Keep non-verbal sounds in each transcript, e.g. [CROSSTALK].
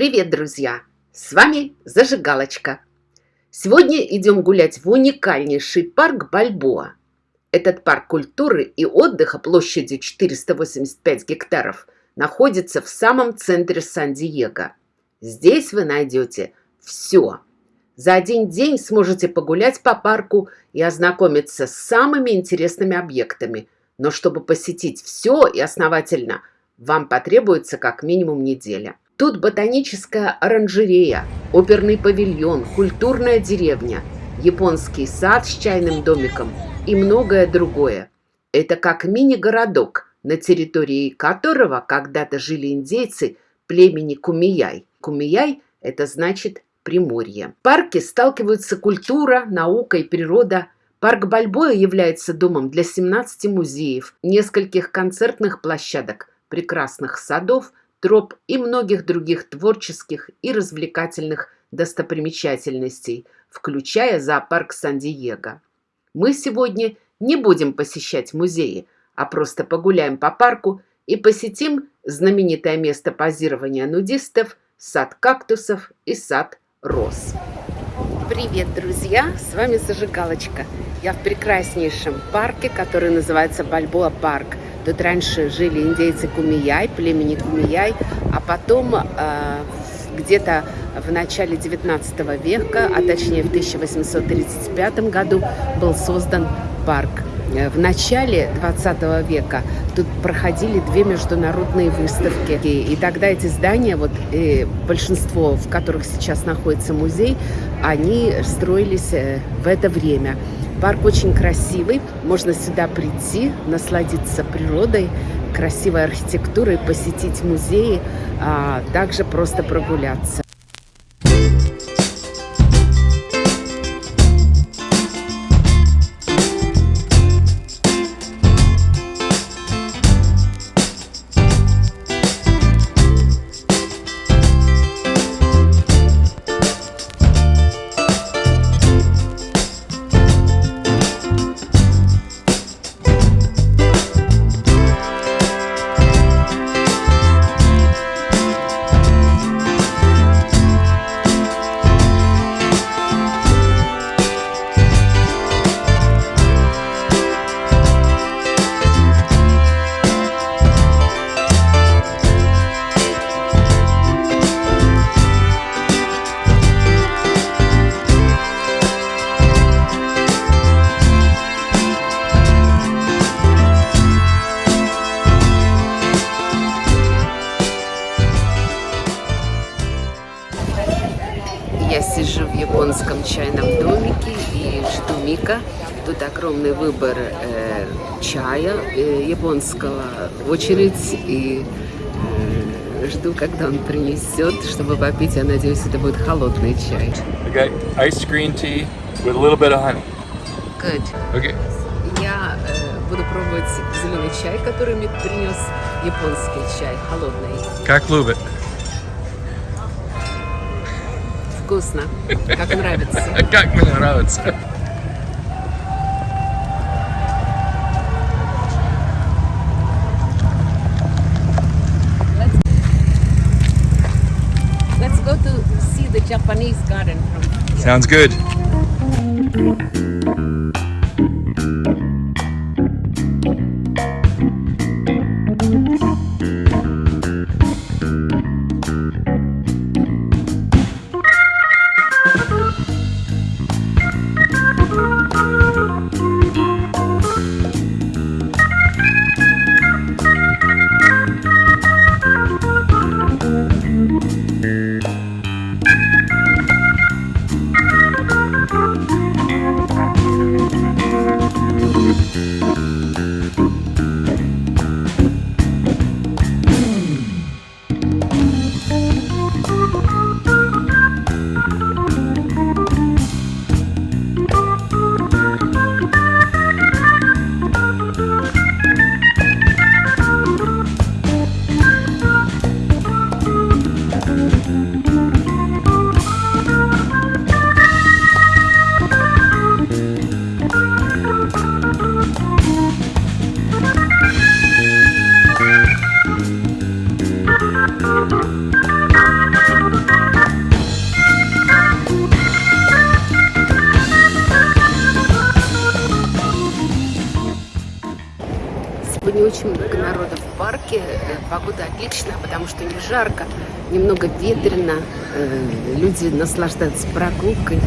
Привет, друзья! С вами Зажигалочка. Сегодня идем гулять в уникальнейший парк Бальбоа. Этот парк культуры и отдыха площадью 485 гектаров находится в самом центре Сан-Диего. Здесь вы найдете все. За один день сможете погулять по парку и ознакомиться с самыми интересными объектами. Но чтобы посетить все и основательно, вам потребуется как минимум неделя. Тут ботаническая оранжерея, оперный павильон, культурная деревня, японский сад с чайным домиком и многое другое. Это как мини-городок, на территории которого когда-то жили индейцы племени Кумияй. Кумияй – это значит Приморье. В парке сталкиваются культура, наука и природа. Парк Бальбоя является домом для 17 музеев, нескольких концертных площадок, прекрасных садов – троп и многих других творческих и развлекательных достопримечательностей, включая зоопарк Сан-Диего. Мы сегодня не будем посещать музеи, а просто погуляем по парку и посетим знаменитое место позирования нудистов, сад кактусов и сад роз. Привет, друзья! С вами Зажигалочка. Я в прекраснейшем парке, который называется Бальбоа парк – Тут раньше жили индейцы Кумияй, племени Кумияй, а потом э, где-то в начале 19 века, а точнее в 1835 году был создан парк. Э, в начале 20 века тут проходили две международные выставки. И, тогда эти здания, вот и большинство, в которых сейчас находится музей, они строились э, в это время. Парк очень красивый, можно сюда прийти, насладиться природой, красивой архитектурой, посетить музеи, а также просто прогуляться. Японского, очередь и э, жду, когда он принесет, чтобы попить. Я надеюсь, это будет холодный чай. Okay, iced green tea with a little bit of honey. Good. Okay. Я э, буду пробовать зеленый чай, который Мик принес, японский чай, холодный. Как любит. Вкусно, как нравится. [LAUGHS] Как мне нравится. Japanese garden from here. Sounds good. много народу в парке. Э, погода отличная, потому что не жарко, немного ветрено. Э, люди наслаждаются прогулкой.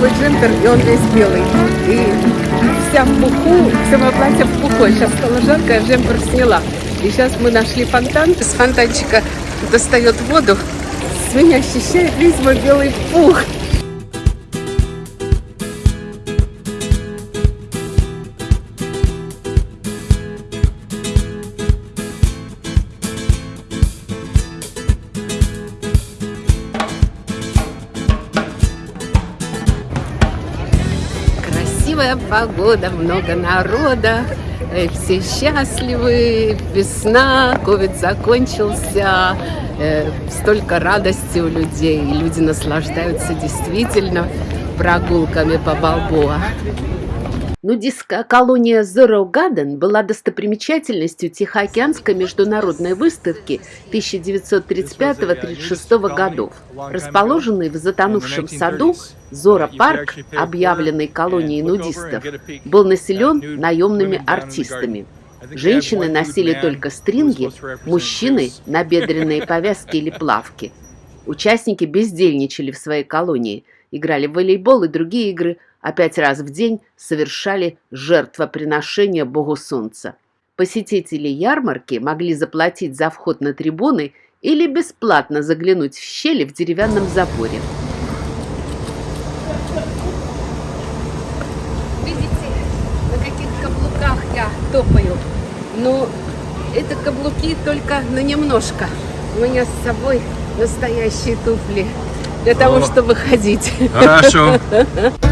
Новый джемпер, и он весь белый. И вся в пуху, все мое платье в пуху. Сейчас стало жарко, я джемпер сняла. И сейчас мы нашли фонтан. С фонтанчика достает воду. С меня ощущает весь мой белый пух. Красивая погода, много народа, э, все счастливы, весна, ковид закончился, э, столько радости у людей, люди наслаждаются действительно прогулками по Балбоа. Нудистская колония Zero Garden была достопримечательностью Тихоокеанской международной выставки 1935-36 годов. Расположенный в затонувшем саду, Зора парк, объявленный колонией нудистов, был населен наемными артистами. Женщины носили только стринги, мужчины – набедренные повязки или плавки. Участники бездельничали в своей колонии, играли в волейбол и другие игры – а пять раз в день совершали жертвоприношение Богу Солнца. Посетители ярмарки могли заплатить за вход на трибуны или бесплатно заглянуть в щели в деревянном заборе. Видите, на каких каблуках я топаю. Но это каблуки только на немножко. У меня с собой настоящие туфли для того, О. чтобы ходить. Хорошо. [LAUGHS]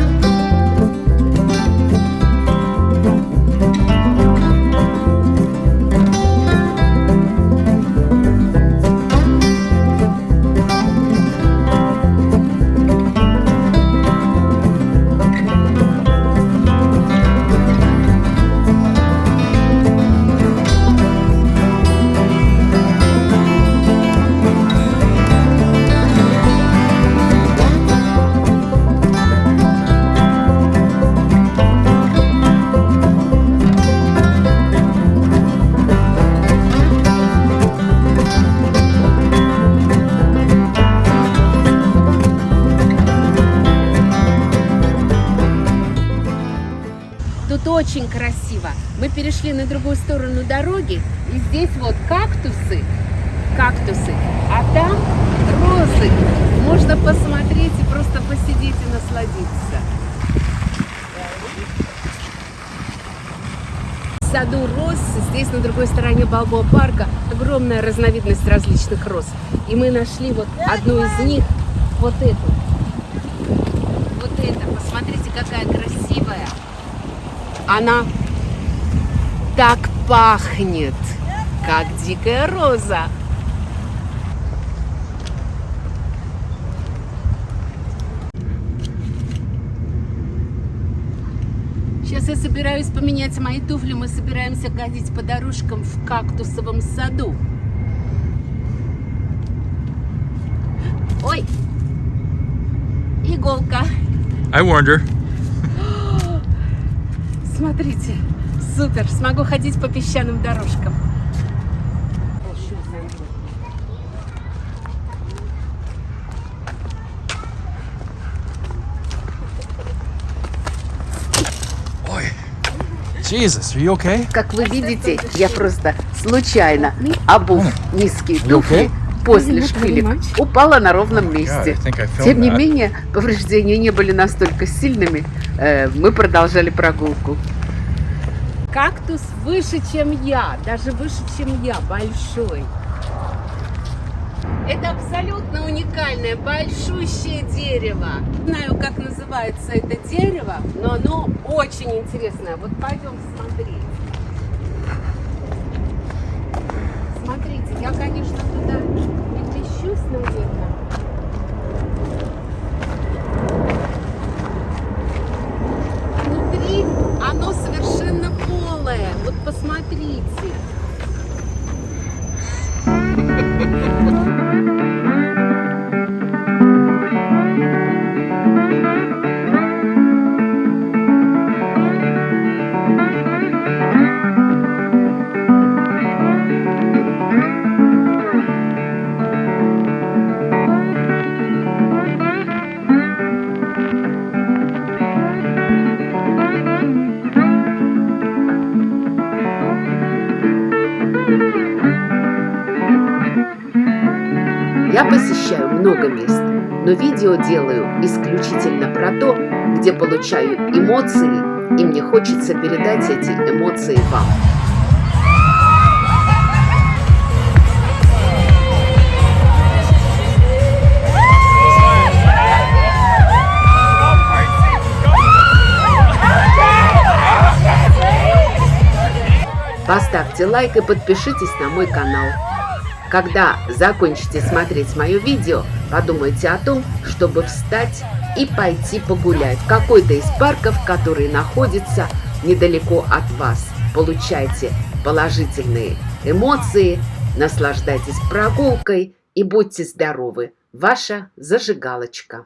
очень красиво. Мы перешли на другую сторону дороги, и здесь вот кактусы, кактусы, а там розы. Можно посмотреть и просто посидеть и насладиться. В саду роз, здесь на другой стороне Балбоа парка, огромная разновидность различных роз. И мы нашли вот одну из них, вот эту. Вот это, посмотрите, какая красивая. Она так пахнет, как дикая роза. Сейчас я собираюсь поменять мои туфли. Мы собираемся ходить по дорожкам в кактусовом саду. Ой! Иголка. I warned her. Смотрите, супер, смогу ходить по песчаным дорожкам. Ой. Jesus, are you okay? Как вы видите, я просто случайно, обув низкие туфли, после шпилек, упала на ровном месте. I filmed Тем не менее, повреждения не были настолько сильными. Э, Мы продолжали прогулку. Кактус выше, чем я, даже выше, чем я, большой. Это абсолютно уникальное, большущее дерево. Не знаю, как называется это дерево, но оно очень интересное. Вот пойдем смотреть. Посещаю много мест, но видео делаю исключительно про то, где получаю эмоции, и мне хочется передать эти эмоции вам. Поставьте лайк и подпишитесь на мой канал. Когда закончите смотреть мое видео, подумайте о том, чтобы встать и пойти погулять в какой-то из парков, которые находятся недалеко от вас. Получайте положительные эмоции, наслаждайтесь прогулкой и будьте здоровы. Ваша зажигалочка.